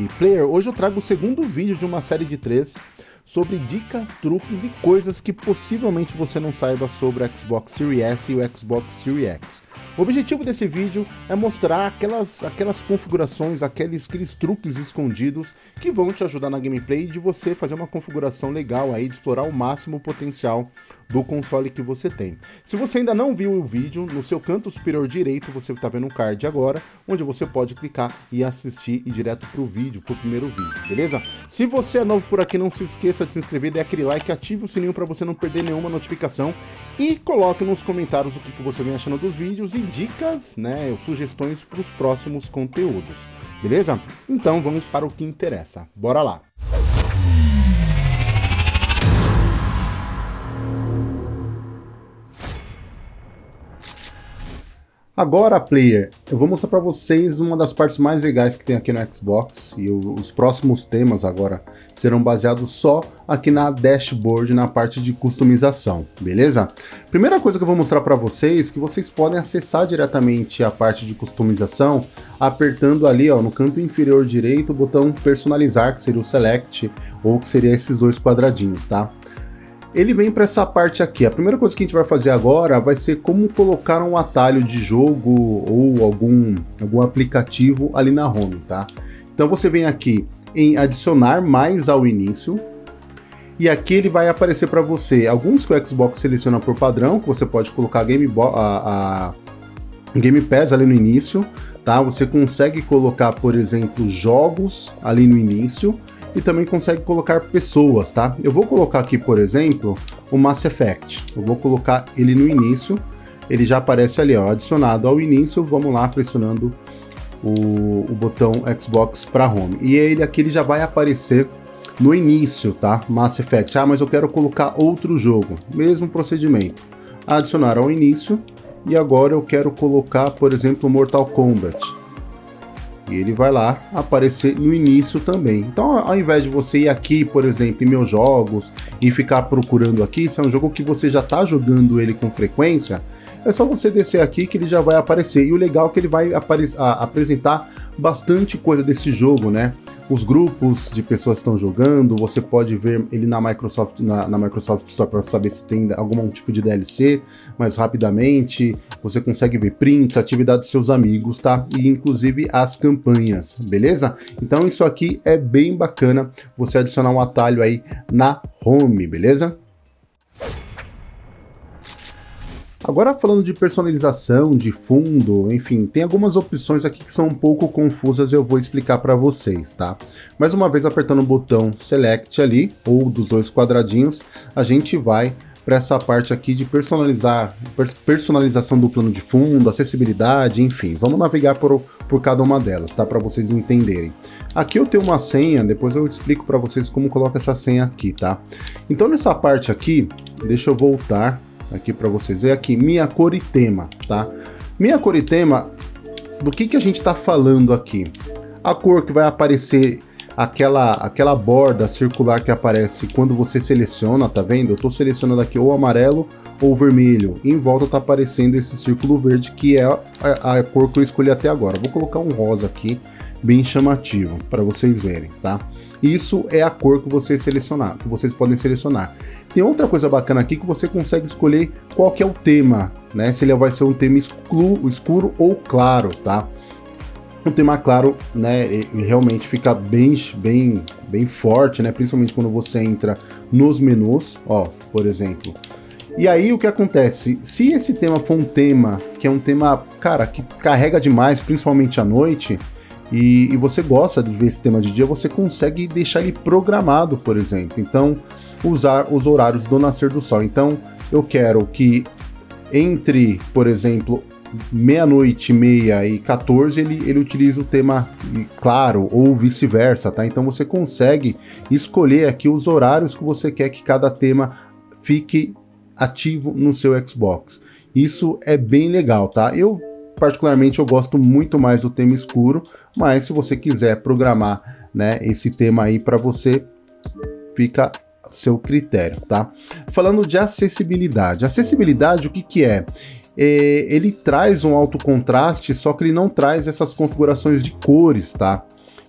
aqui. Player, hoje eu trago o segundo vídeo de uma série de três sobre dicas, truques e coisas que possivelmente você não saiba sobre o Xbox Series S e o Xbox Series X. O objetivo desse vídeo é mostrar aquelas, aquelas configurações, aqueles, aqueles truques escondidos que vão te ajudar na gameplay de você fazer uma configuração legal aí, de explorar o máximo potencial do console que você tem. Se você ainda não viu o vídeo, no seu canto superior direito você está vendo um card agora, onde você pode clicar e assistir e direto para o vídeo, para o primeiro vídeo, beleza? Se você é novo por aqui, não se esqueça de se inscrever, dê aquele like, ative o sininho para você não perder nenhuma notificação e coloque nos comentários o que você vem achando dos vídeos e dicas, né, sugestões para os próximos conteúdos, beleza? Então vamos para o que interessa, bora lá! Agora, player, eu vou mostrar para vocês uma das partes mais legais que tem aqui no Xbox e os próximos temas agora serão baseados só aqui na dashboard, na parte de customização, beleza? Primeira coisa que eu vou mostrar para vocês que vocês podem acessar diretamente a parte de customização apertando ali ó, no canto inferior direito o botão personalizar, que seria o select, ou que seria esses dois quadradinhos, tá? Ele vem para essa parte aqui. A primeira coisa que a gente vai fazer agora vai ser como colocar um atalho de jogo ou algum, algum aplicativo ali na home, tá? Então você vem aqui em adicionar mais ao início, e aqui ele vai aparecer para você alguns que o Xbox seleciona por padrão, que você pode colocar Game, a, a Game Pass ali no início, tá? Você consegue colocar, por exemplo, jogos ali no início, e também consegue colocar pessoas, tá? Eu vou colocar aqui, por exemplo, o Mass Effect. Eu vou colocar ele no início, ele já aparece ali, ó, adicionado ao início, vamos lá pressionando o, o botão Xbox para Home. E ele aqui ele já vai aparecer no início, tá? Mass Effect. Ah, mas eu quero colocar outro jogo. Mesmo procedimento. Adicionar ao início. E agora eu quero colocar, por exemplo, Mortal Kombat. E ele vai lá aparecer no início também. Então, ao invés de você ir aqui, por exemplo, em meus jogos e ficar procurando aqui, se é um jogo que você já está jogando ele com frequência, é só você descer aqui que ele já vai aparecer. E o legal é que ele vai apresentar bastante coisa desse jogo, né? Os grupos de pessoas que estão jogando, você pode ver ele na Microsoft, na, na Microsoft Store para saber se tem algum tipo de DLC mais rapidamente, você consegue ver prints, atividades dos seus amigos, tá? E inclusive as campanhas, beleza? Então isso aqui é bem bacana, você adicionar um atalho aí na home, beleza? Agora falando de personalização, de fundo, enfim, tem algumas opções aqui que são um pouco confusas e eu vou explicar para vocês, tá? Mais uma vez apertando o botão Select ali, ou dos dois quadradinhos, a gente vai para essa parte aqui de personalizar, personalização do plano de fundo, acessibilidade, enfim, vamos navegar por, por cada uma delas, tá? Para vocês entenderem. Aqui eu tenho uma senha, depois eu explico para vocês como coloca essa senha aqui, tá? Então nessa parte aqui, deixa eu voltar aqui para vocês ver aqui, minha cor e tema, tá? Minha cor e tema, do que que a gente está falando aqui? A cor que vai aparecer aquela, aquela borda circular que aparece quando você seleciona, tá vendo? Eu estou selecionando aqui ou amarelo ou vermelho. Em volta está aparecendo esse círculo verde, que é a, a, cor que eu escolhi até agora. Vou colocar um rosa aqui, bem chamativo, para vocês verem, tá? Isso é a cor que vocês selecionar, que vocês podem selecionar. Tem outra coisa bacana aqui que você consegue escolher qual que é o tema, né? Se ele vai ser um tema escuro, escuro ou claro, tá? Um tema claro, né, realmente fica bem, bem, bem forte, né? Principalmente quando você entra nos menus, ó, por exemplo. E aí o que acontece? Se esse tema for um tema que é um tema, cara, que carrega demais, principalmente à noite, e, e, você gosta de ver esse tema de dia, você consegue deixar ele programado, por exemplo. Então, usar os horários do nascer do sol. Então, eu quero que entre, por exemplo, meia-noite, meia e 14, ele, ele utiliza o tema claro, ou vice-versa, tá? Então você consegue escolher aqui os horários que você quer que cada tema fique ativo no seu Xbox. Isso é bem legal, tá? Eu particularmente eu gosto muito mais do tema escuro, mas se você quiser programar né, esse tema aí para você, fica a seu critério, tá? Falando de acessibilidade. Acessibilidade, o que que é? é ele traz um alto contraste, só que ele não traz essas configurações de cores, tá?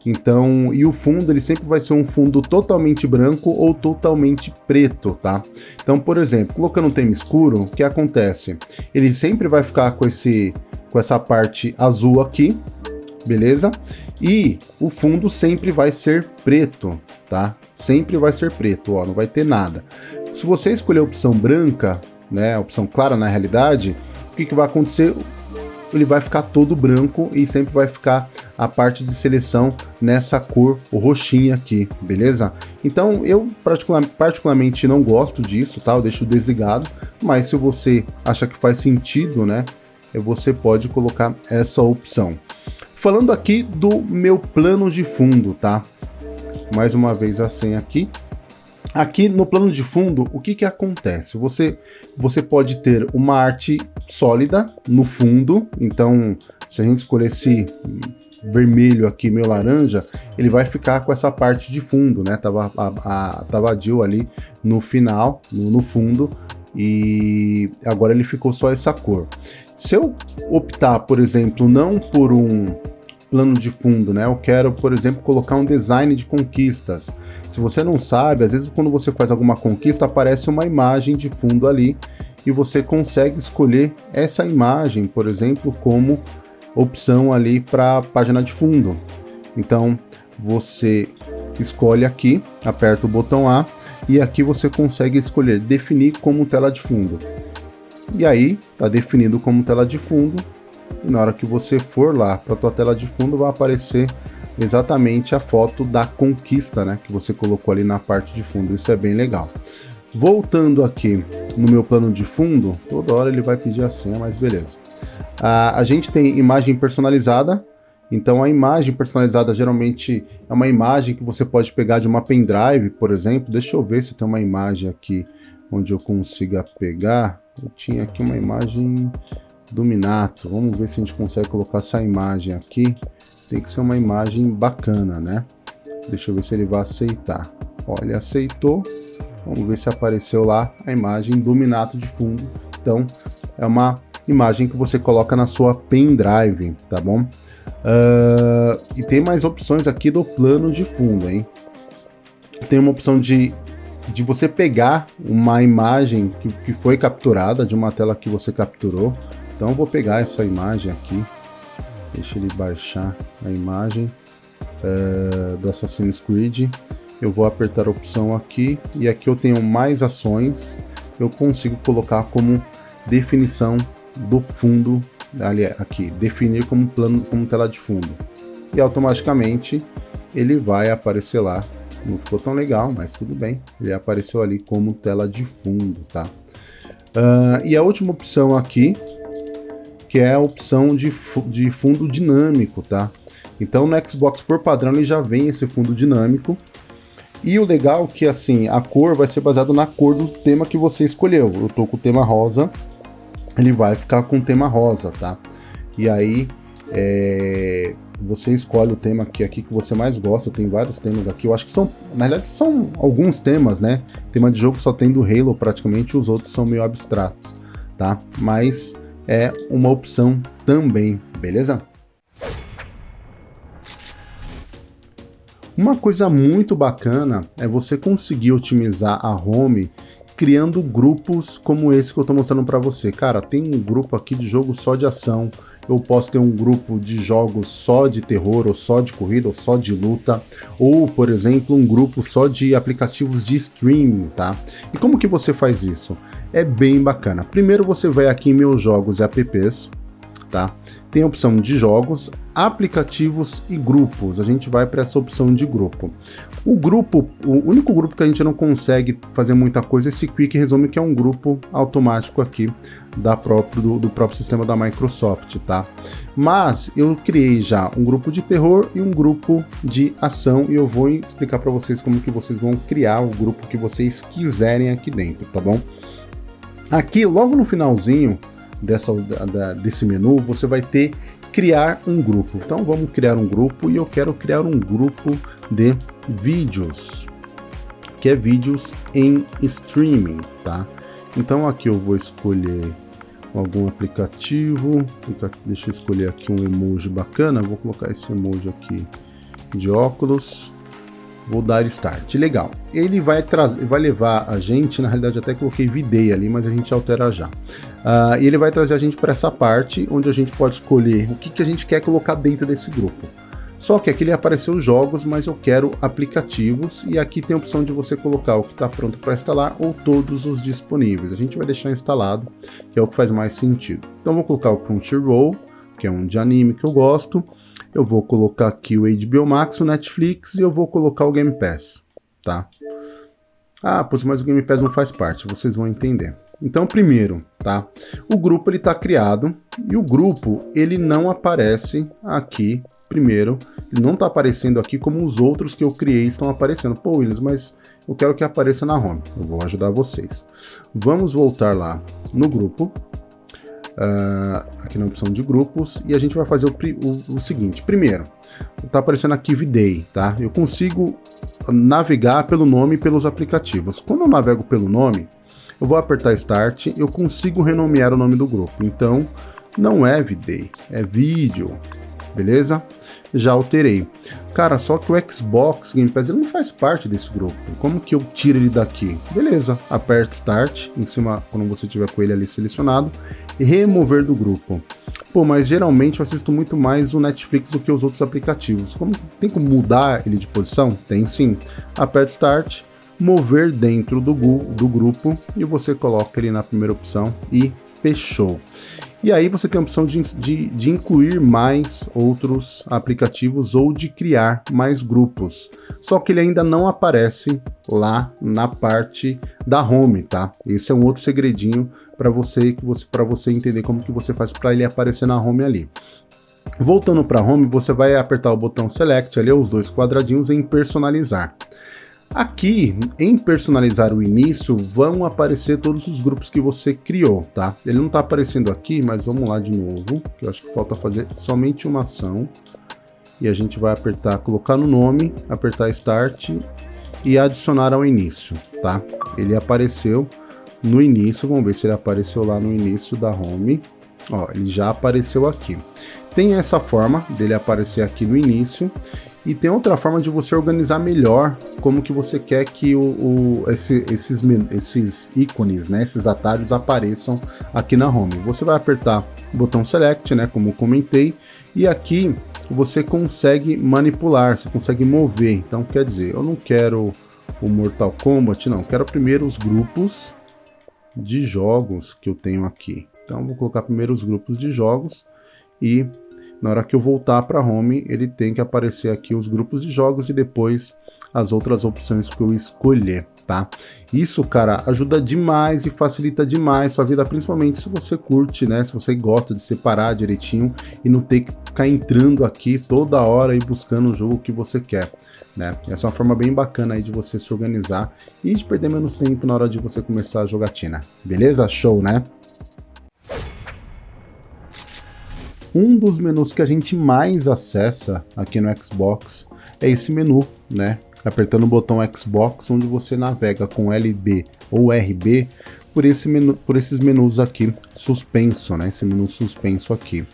Então, e o fundo ele sempre vai ser um fundo totalmente branco ou totalmente preto, tá? Então, por exemplo, colocando um tema escuro, o que acontece? Ele sempre vai ficar com esse com essa parte azul aqui, beleza? E o fundo sempre vai ser preto, tá? Sempre vai ser preto, ó, não vai ter nada. Se você escolher a opção branca, né, a opção clara na realidade, o que, que vai acontecer? Ele vai ficar todo branco e sempre vai ficar a parte de seleção nessa cor roxinha aqui, beleza? Então eu particularmente não gosto disso, tá? Eu deixo desligado, mas se você acha que faz sentido, né, você pode colocar essa opção. Falando aqui do meu plano de fundo, tá? Mais uma vez a senha aqui. Aqui no plano de fundo, o que que acontece? Você, você pode ter uma arte sólida no fundo, então se a gente escolher esse vermelho aqui, meio laranja, ele vai ficar com essa parte de fundo, né? Tava, a, a, tava ali no final, no, no fundo, e agora ele ficou só essa cor. Se eu optar, por exemplo, não por um plano de fundo, né? Eu quero, por exemplo, colocar um design de conquistas. Se você não sabe, às vezes quando você faz alguma conquista, aparece uma imagem de fundo ali e você consegue escolher essa imagem, por exemplo, como opção ali para a página de fundo. Então, você escolhe aqui, aperta o botão A e aqui você consegue escolher definir como tela de fundo. E aí, está definido como tela de fundo, e na hora que você for lá para a tua tela de fundo vai aparecer exatamente a foto da conquista, né, que você colocou ali na parte de fundo. Isso é bem legal. Voltando aqui no meu plano de fundo, toda hora ele vai pedir a senha, mas beleza. Ah, a gente tem imagem personalizada, então a imagem personalizada geralmente é uma imagem que você pode pegar de uma pendrive, por exemplo. Deixa eu ver se tem uma imagem aqui onde eu consiga pegar. Eu tinha aqui uma imagem do Minato. Vamos ver se a gente consegue colocar essa imagem aqui. Tem que ser uma imagem bacana, né? Deixa eu ver se ele vai aceitar. Olha, aceitou. Vamos ver se apareceu lá a imagem do Minato de fundo. Então, é uma imagem que você coloca na sua pendrive, tá bom? Uh, e tem mais opções aqui do plano de fundo, hein? Tem uma opção de, de você pegar uma imagem que, que foi capturada, de uma tela que você capturou. Então eu vou pegar essa imagem aqui, deixa ele baixar a imagem uh, do Assassin's Creed. Eu vou apertar a opção aqui e aqui eu tenho mais ações. Eu consigo colocar como definição do fundo ali aqui, definir como plano, como tela de fundo. E automaticamente ele vai aparecer lá. Não ficou tão legal, mas tudo bem. Ele apareceu ali como tela de fundo, tá? Uh, e a última opção aqui, que é a opção de, de fundo dinâmico, tá? Então no Xbox por padrão ele já vem esse fundo dinâmico. E o legal é que assim, a cor vai ser baseada na cor do tema que você escolheu. Eu tô com o tema rosa, ele vai ficar com o tema rosa, tá? E aí é, você escolhe o tema que aqui que você mais gosta, tem vários temas aqui, eu acho que são, na verdade são alguns temas, né? Tema de jogo só tem do Halo praticamente, os outros são meio abstratos, tá? Mas é uma opção também, beleza? Uma coisa muito bacana é você conseguir otimizar a home criando grupos como esse que eu estou mostrando para você. Cara, tem um grupo aqui de jogo só de ação, eu posso ter um grupo de jogos só de terror, ou só de corrida, ou só de luta, ou, por exemplo, um grupo só de aplicativos de streaming, tá? E como que você faz isso? É bem bacana. Primeiro você vai aqui em meus jogos e apps, tá? Tem a opção de jogos, aplicativos e grupos. A gente vai para essa opção de grupo. O grupo, o único grupo que a gente não consegue fazer muita coisa é esse Quick Resume, que é um grupo automático aqui da próprio, do, do próprio sistema da Microsoft, tá? Mas eu criei já um grupo de terror e um grupo de ação e eu vou explicar para vocês como que vocês vão criar o grupo que vocês quiserem aqui dentro, tá bom? Aqui, logo no finalzinho, dessa, da, desse menu, você vai ter criar um grupo. Então vamos criar um grupo e eu quero criar um grupo de vídeos, que é vídeos em streaming, tá? Então aqui eu vou escolher algum aplicativo, deixa eu escolher aqui um emoji bacana, vou colocar esse emoji aqui de óculos, vou dar Start. Legal. Ele vai, vai levar a gente, na realidade até coloquei VDay ali, mas a gente altera já. Uh, e ele vai trazer a gente para essa parte, onde a gente pode escolher o que, que a gente quer colocar dentro desse grupo. Só que aqui ele apareceu jogos, mas eu quero aplicativos, e aqui tem a opção de você colocar o que está pronto para instalar ou todos os disponíveis. A gente vai deixar instalado, que é o que faz mais sentido. Então vou colocar o Crunchyroll, que é um de anime que eu gosto, eu vou colocar aqui o HBO Max, o Netflix e eu vou colocar o Game Pass, tá? Ah, pois mas o Game Pass não faz parte, vocês vão entender. Então, primeiro, tá? O grupo ele está criado e o grupo ele não aparece aqui primeiro. Ele não está aparecendo aqui como os outros que eu criei estão aparecendo. Pô, Williams, mas eu quero que apareça na home. Eu vou ajudar vocês. Vamos voltar lá no grupo uh, aqui na opção de grupos, e a gente vai fazer o, o, o seguinte. Primeiro, está aparecendo aqui VDay, tá? Eu consigo navegar pelo nome e pelos aplicativos. Quando eu navego pelo nome, eu vou apertar Start, eu consigo renomear o nome do grupo. Então, não é VDay, é vídeo, beleza? Já alterei. Cara, só que o Xbox Game Pass ele não faz parte desse grupo. Como que eu tiro ele daqui? Beleza, aperta Start, em cima, quando você tiver com ele ali selecionado, e remover do grupo. Pô, mas geralmente eu assisto muito mais o Netflix do que os outros aplicativos. Como tem como mudar ele de posição? Tem sim. Aperta Start, mover dentro do, do grupo e você coloca ele na primeira opção e fechou. E aí você tem a opção de, de, de, incluir mais outros aplicativos ou de criar mais grupos. Só que ele ainda não aparece lá na parte da home, tá? Esse é um outro segredinho para você que você para você entender como que você faz para ele aparecer na home ali. Voltando para home, você vai apertar o botão select ali, os dois quadradinhos em personalizar. Aqui, em personalizar o início, vão aparecer todos os grupos que você criou, tá? Ele não está aparecendo aqui, mas vamos lá de novo, que eu acho que falta fazer somente uma ação. E a gente vai apertar, colocar no nome, apertar Start e adicionar ao início, tá? Ele apareceu no início, vamos ver se ele apareceu lá no início da home. Ó, ele já apareceu aqui. Tem essa forma dele aparecer aqui no início e tem outra forma de você organizar melhor como que você quer que o, o esse, esses, esses ícones, né, esses atalhos apareçam aqui na home. Você vai apertar o botão select, né, como comentei, e aqui você consegue manipular, você consegue mover. Então quer dizer, eu não quero o Mortal Kombat, não, quero primeiro os grupos de jogos que eu tenho aqui. Então vou colocar primeiro os grupos de jogos e na hora que eu voltar para home, ele tem que aparecer aqui os grupos de jogos e depois as outras opções que eu escolher, tá? Isso, cara, ajuda demais e facilita demais sua vida, principalmente se você curte, né? Se você gosta de separar direitinho e não ter que ficar entrando aqui toda hora e buscando o jogo que você quer. Né? Essa é uma forma bem bacana aí de você se organizar e de perder menos tempo na hora de você começar a jogatina. Beleza? Show, né? Um dos menus que a gente mais acessa aqui no Xbox é esse menu, né? Apertando o botão Xbox, onde você navega com LB ou RB por, esse menu, por esses menus aqui suspenso, né? Esse menu suspenso aqui.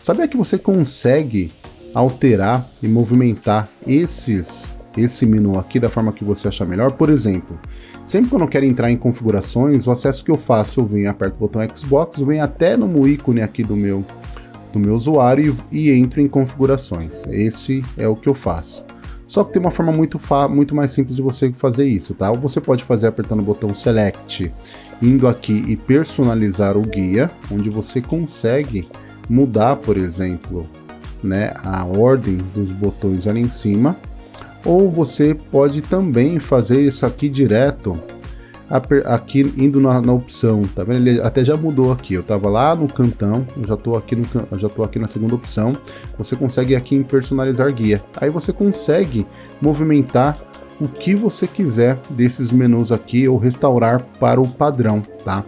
Sabia que você consegue alterar e movimentar esses esse menu aqui da forma que você achar melhor. Por exemplo, sempre que eu não quero entrar em configurações, o acesso que eu faço, eu venho, aperto o botão Xbox, venho até no ícone aqui do meu do meu usuário e, e entro em configurações. Esse é o que eu faço. Só que tem uma forma muito, muito mais simples de você fazer isso, tá? Ou você pode fazer apertando o botão Select, indo aqui e personalizar o guia, onde você consegue mudar, por exemplo, né, a ordem dos botões ali em cima. Ou você pode também fazer isso aqui direto aqui indo na, na, opção, tá vendo? Ele até já mudou aqui, eu tava lá no cantão, já tô aqui no já tô aqui na segunda opção. Você consegue aqui em personalizar guia. Aí você consegue movimentar o que você quiser desses menus aqui ou restaurar para o padrão, tá?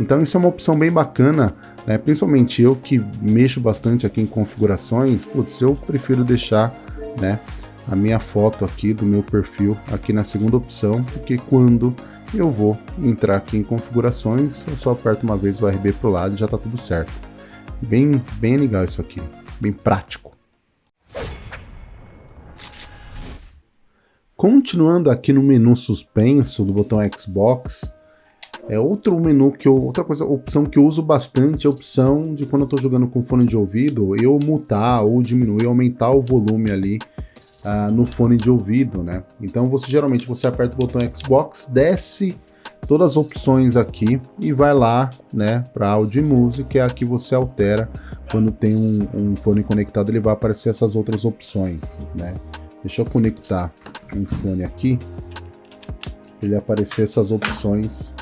Então isso é uma opção bem bacana, né? Principalmente eu que mexo bastante aqui em configurações, putz, eu prefiro deixar, né, a minha foto aqui do meu perfil aqui na segunda opção, porque quando eu vou entrar aqui em configurações, eu só aperto uma vez o RB para o lado e já está tudo certo. Bem, bem legal isso aqui, bem prático. Continuando aqui no menu suspenso do botão Xbox, é outro menu que eu, outra coisa, opção que eu uso bastante é a opção de quando eu estou jogando com fone de ouvido, eu mutar ou diminuir, aumentar o volume ali uh, no fone de ouvido, né? Então você geralmente você aperta o botão Xbox, desce todas as opções aqui e vai lá, né, para áudio e música, é aqui você altera quando tem um, um fone conectado, ele vai aparecer essas outras opções, né? Deixa eu conectar um fone aqui, ele aparecer essas opções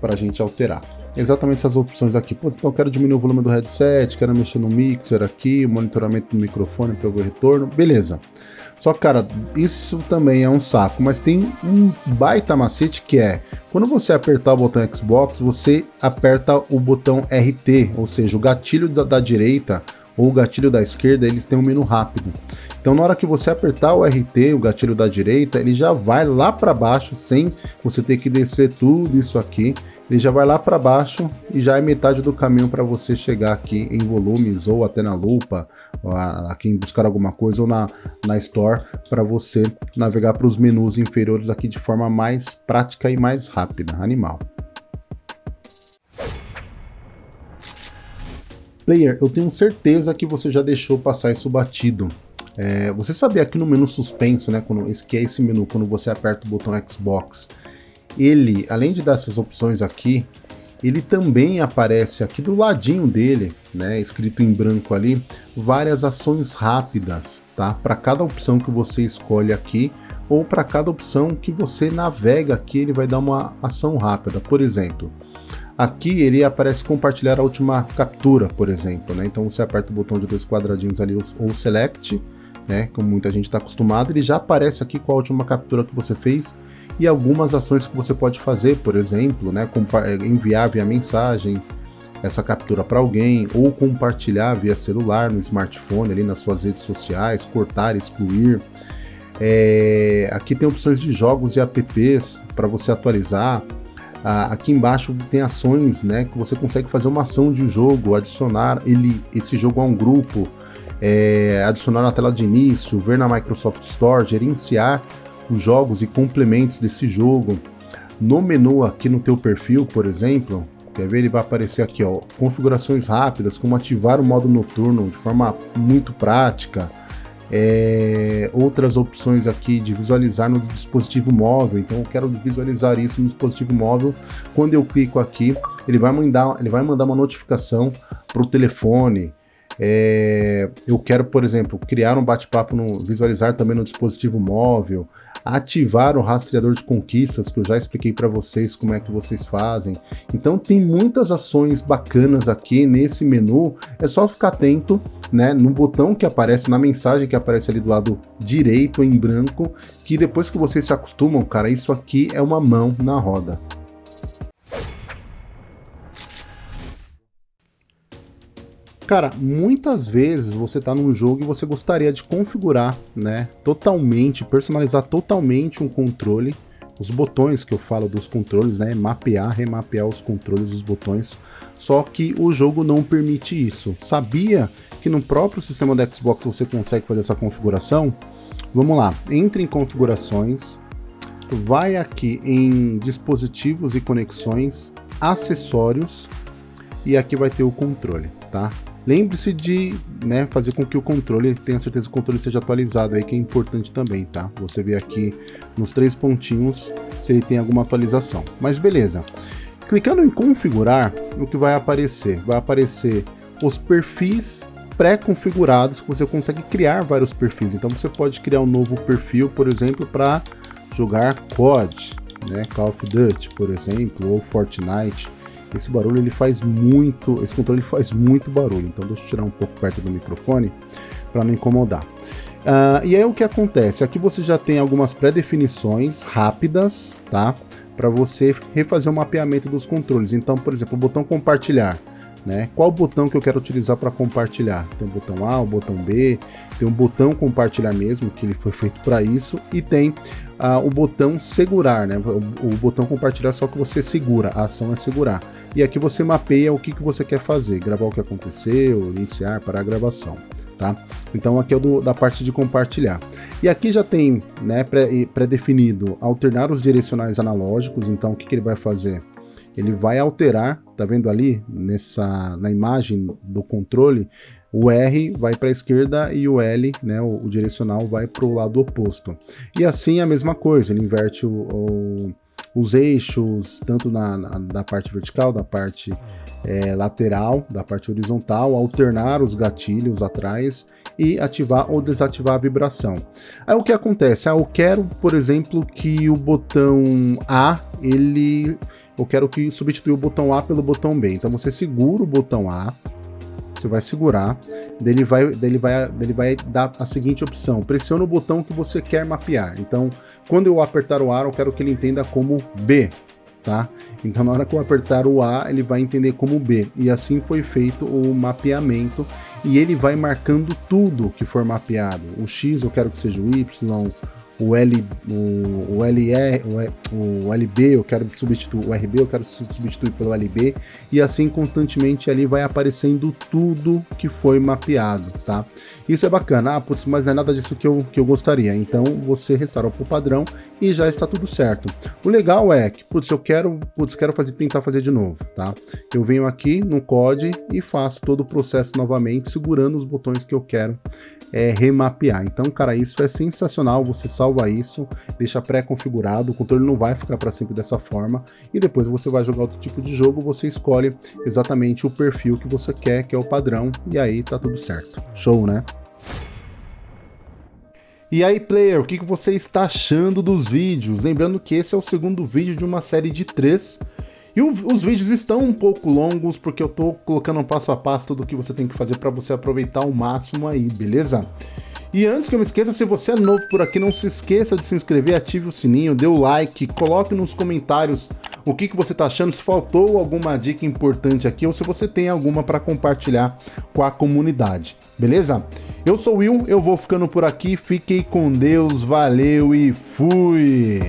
para a gente alterar. Exatamente essas opções aqui. Pô, então quero diminuir o volume do headset, quero mexer no mixer aqui, monitoramento do microfone para o retorno, beleza. Só que, cara, isso também é um saco, mas tem um baita macete que é, quando você apertar o botão Xbox, você aperta o botão RT, ou seja, o gatilho da, da direita ou o gatilho da esquerda, eles têm um menu rápido. Então na hora que você apertar o RT, o gatilho da direita, ele já vai lá para baixo sem você ter que descer tudo isso aqui. Ele já vai lá para baixo e já é metade do caminho para você chegar aqui em volumes ou até na lupa, aqui em buscar alguma coisa ou na, na Store para você navegar para os menus inferiores aqui de forma mais prática e mais rápida. Animal. Player, eu tenho certeza que você já deixou passar isso batido. É, você sabia que no menu suspenso, né, quando, esse, que é esse menu, quando você aperta o botão Xbox, ele, além de dar essas opções aqui, ele também aparece aqui do ladinho dele, né, escrito em branco ali, várias ações rápidas, tá? Para cada opção que você escolhe aqui, ou para cada opção que você navega aqui, ele vai dar uma ação rápida. Por exemplo, aqui ele aparece compartilhar a última captura, por exemplo, né? Então você aperta o botão de dois quadradinhos ali, ou select, né? Como muita gente está acostumado, ele já aparece aqui com a última captura que você fez e algumas ações que você pode fazer, por exemplo, né? Eh, enviar via mensagem essa captura para alguém ou compartilhar via celular, no smartphone, ali nas suas redes sociais, cortar, excluir. É, aqui tem opções de jogos e apps para você atualizar. Ah, aqui embaixo tem ações, né, que você consegue fazer uma ação de jogo, adicionar ele, esse jogo a um grupo, é, adicionar na tela de início, ver na Microsoft Store, gerenciar os jogos e complementos desse jogo. No menu aqui no teu perfil, por exemplo, quer ver? Ele vai aparecer aqui, ó, configurações rápidas, como ativar o modo noturno de forma muito prática. É, outras opções aqui de visualizar no dispositivo móvel, então eu quero visualizar isso no dispositivo móvel. Quando eu clico aqui, ele vai mandar, ele vai mandar uma notificação para o telefone, é, eu quero, por exemplo, criar um bate-papo, visualizar também no dispositivo móvel, ativar o rastreador de conquistas, que eu já expliquei para vocês como é que vocês fazem. Então tem muitas ações bacanas aqui nesse menu, é só ficar atento né, no botão que aparece, na mensagem que aparece ali do lado direito em branco, que depois que vocês se acostumam, cara, isso aqui é uma mão na roda. Cara, muitas vezes você está num jogo e você gostaria de configurar, né, totalmente, personalizar totalmente um controle, os botões que eu falo dos controles, né, mapear, remapear os controles dos botões, só que o jogo não permite isso. Sabia que no próprio sistema do Xbox você consegue fazer essa configuração? Vamos lá, entre em configurações, vai aqui em dispositivos e conexões, acessórios, e aqui vai ter o controle, tá? Lembre-se de né, fazer com que o controle, tenha certeza que o controle seja atualizado aí, que é importante também, tá? Você vê aqui nos três pontinhos se ele tem alguma atualização. Mas beleza. Clicando em configurar, o que vai aparecer? Vai aparecer os perfis pré-configurados, que você consegue criar vários perfis. Então você pode criar um novo perfil, por exemplo, para jogar COD, né, Call of Duty, por exemplo, ou Fortnite. Esse barulho ele faz muito, esse controle faz muito barulho, então deixa eu tirar um pouco perto do microfone para não incomodar. Uh, e aí o que acontece? Aqui você já tem algumas pré-definições rápidas, tá? Para você refazer o mapeamento dos controles. Então, por exemplo, o botão compartilhar. Né? Qual botão que eu quero utilizar para compartilhar? Tem o botão A, o botão B, tem um botão compartilhar mesmo, que ele foi feito para isso, e tem uh, o botão segurar, né? O, o, botão compartilhar só que você segura, a ação é segurar. E aqui você mapeia o que, que você quer fazer, gravar o que aconteceu, iniciar, para a gravação. tá? Então aqui é o do, da parte de compartilhar. E aqui já tem né, pré-definido pré alternar os direcionais analógicos, então o que, que ele vai fazer? Ele vai alterar, tá vendo ali, nessa, na imagem do controle, o R vai para a esquerda e o L, né, o, o direcional, vai para o lado oposto. E assim a mesma coisa, ele inverte o, o, os eixos, tanto na, na, da parte vertical, da parte é, lateral, da parte horizontal, alternar os gatilhos atrás e ativar ou desativar a vibração. Aí o que acontece? Ah, eu quero, por exemplo, que o botão A, ele... Eu quero que substituir o botão A pelo botão B. Então você segura o botão A, você vai segurar, dele vai, dele vai, dele vai dar a seguinte opção, pressiona o botão que você quer mapear. Então, quando eu apertar o A, eu quero que ele entenda como B, tá? Então na hora que eu apertar o A, ele vai entender como B. E assim foi feito o mapeamento e ele vai marcando tudo que for mapeado. O X eu quero que seja o Y, o L, o, o LR, o, o LB eu quero substituir, o RB eu quero substituir pelo LB, e assim constantemente ali vai aparecendo tudo que foi mapeado, tá? Isso é bacana, ah, putz, mas não é nada disso que eu, que eu gostaria, então você restaura para o padrão e já está tudo certo. O legal é que, putz, eu quero, putz, quero fazer, tentar fazer de novo, tá? Eu venho aqui no COD e faço todo o processo novamente, segurando os botões que eu quero é, remapear. Então, cara, isso é sensacional, você salva isso, deixa pré-configurado, o controle não vai ficar para sempre dessa forma, e depois você vai jogar outro tipo de jogo, você escolhe exatamente o perfil que você quer, que é o padrão, e aí tá tudo certo. Show, né? E aí, player, o que você está achando dos vídeos? Lembrando que esse é o segundo vídeo de uma série de três, e os vídeos estão um pouco longos, porque eu tô colocando passo a passo tudo o que você tem que fazer para você aproveitar o máximo aí, beleza? E antes que eu me esqueça, se você é novo por aqui, não se esqueça de se inscrever, ative o sininho, dê o like, coloque nos comentários o que, que você está achando, se faltou alguma dica importante aqui ou se você tem alguma para compartilhar com a comunidade, beleza? Eu sou o Will, eu vou ficando por aqui, fiquem com Deus, valeu e fui!